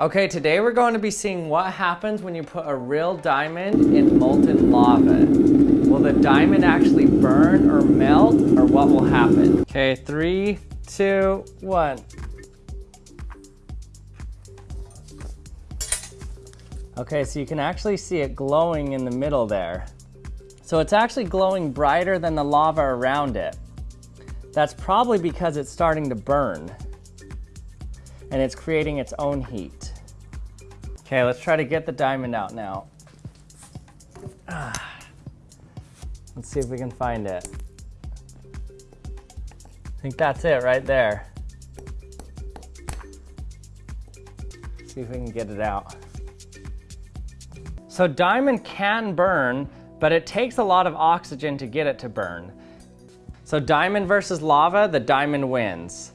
Okay, today we're going to be seeing what happens when you put a real diamond in molten lava. Will the diamond actually burn or melt or what will happen? Okay, three, two, one. Okay, so you can actually see it glowing in the middle there. So it's actually glowing brighter than the lava around it. That's probably because it's starting to burn and it's creating its own heat. Okay, let's try to get the diamond out now. Let's see if we can find it. I think that's it right there. See if we can get it out. So diamond can burn, but it takes a lot of oxygen to get it to burn. So diamond versus lava, the diamond wins.